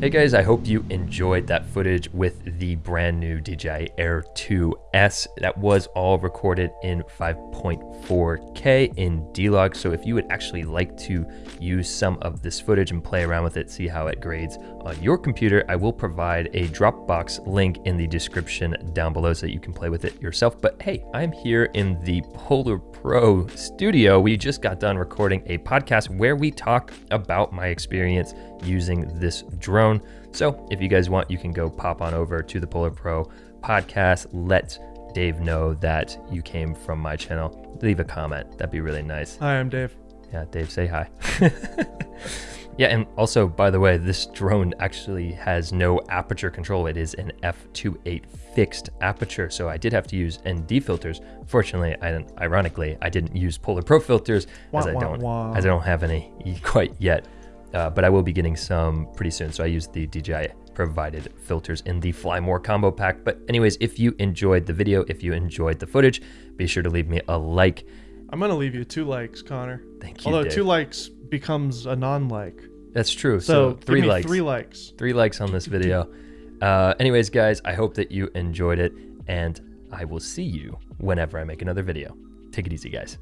Hey guys, I hope you enjoyed that footage with the brand new DJI Air 2S. That was all recorded in 5.4K in D-Log. So if you would actually like to use some of this footage and play around with it, see how it grades on your computer, I will provide a Dropbox link in the description down below so that you can play with it yourself. But hey, I'm here in the Polar Pro studio. We just got done recording a podcast where we talk about my experience using this drone. So if you guys want, you can go pop on over to the Polar Pro podcast. Let Dave know that you came from my channel. Leave a comment. That'd be really nice. Hi, I'm Dave. Yeah, Dave, say hi. yeah, and also, by the way, this drone actually has no aperture control. It is an f2.8 fixed aperture, so I did have to use ND filters. Fortunately, I ironically, I didn't use Polar Pro filters Wah, as I wah, don't wah. as I don't have any quite yet. Uh, but I will be getting some pretty soon. So I used the DJI provided filters in the Fly More combo pack. But anyways, if you enjoyed the video, if you enjoyed the footage, be sure to leave me a like. I'm gonna leave you two likes, Connor. Thank you. Although Dave. two likes becomes a non-like. That's true. So, So, three give me likes. Three likes. three likes on this video. Uh, anyways, guys, I hope that you enjoyed it, and I will see you whenever I make another video. Take it easy, guys.